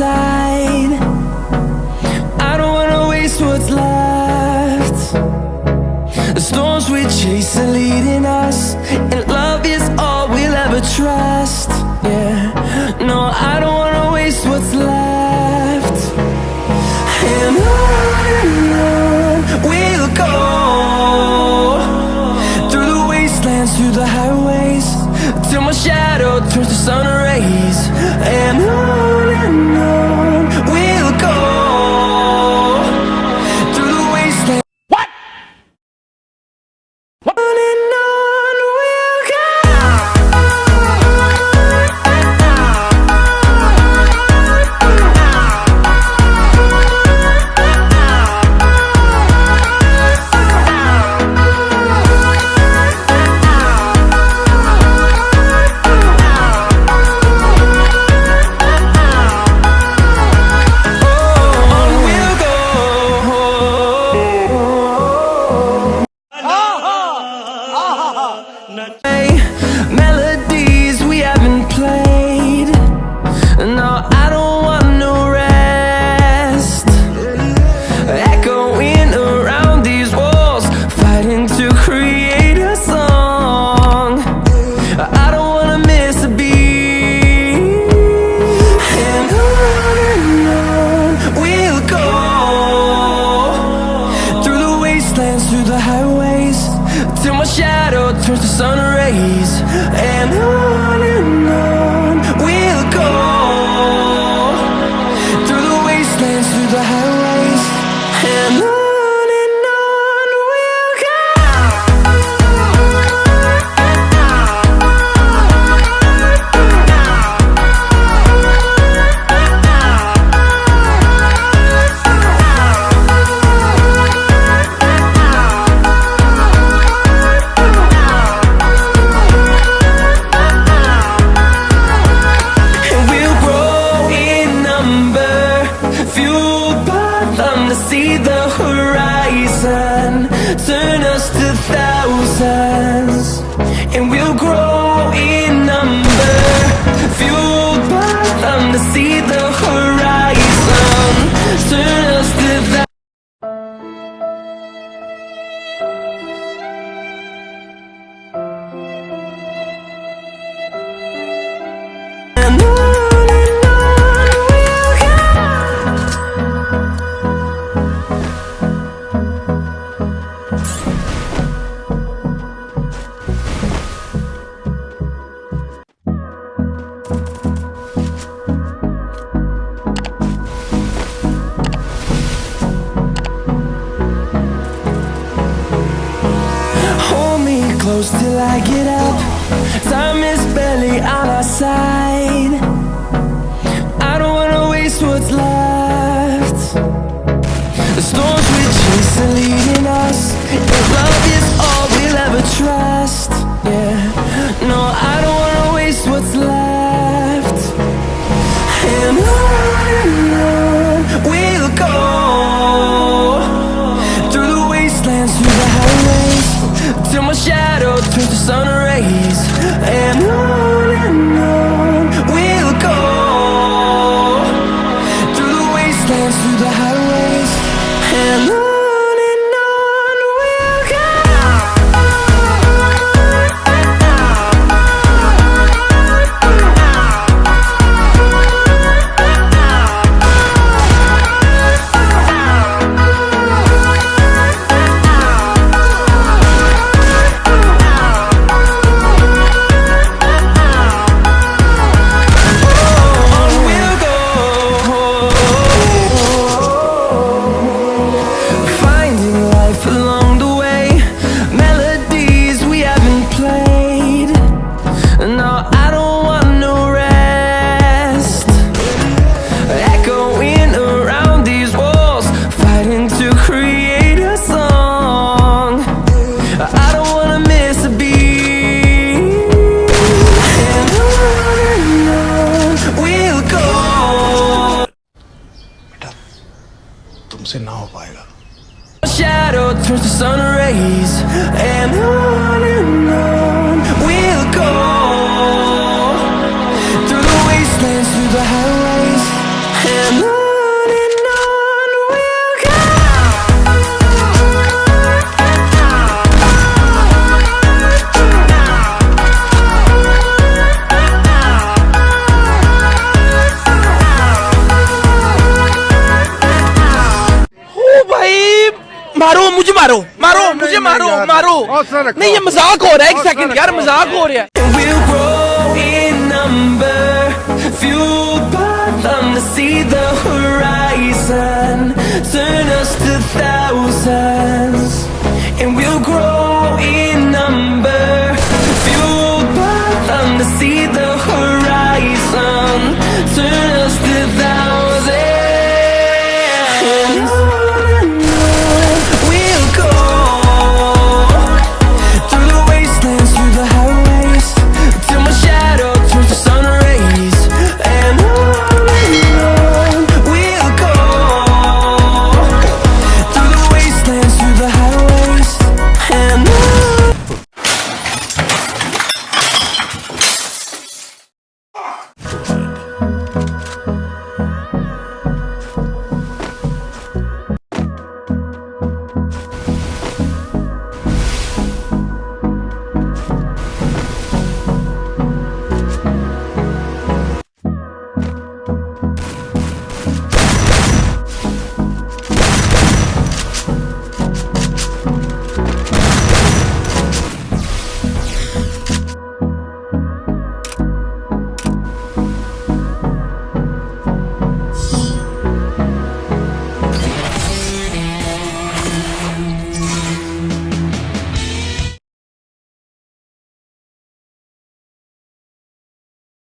I don't wanna waste what's left. The storms we chase are leading us And love is all we'll ever trust. Yeah, no, I don't wanna waste what's left. And on and on we'll go Through the wastelands, through the highways Till my shadow through the highways, till my shadow turns to sun rays. And on and on we'll go through the wastelands, through the highways, close till I get up. Time is barely on our side. I don't wanna waste what's left. The storms we chase are leading us. Till my shadow turns to sun rays. And on तुमसे ना हो पाएगा Shadow turns to sun rays, and on मारो मारो मुझे मारो मारो। नहीं ये मज़ाक हो रहा है एक सेकंड यार मज़ाक हो रहा है। And we'll grow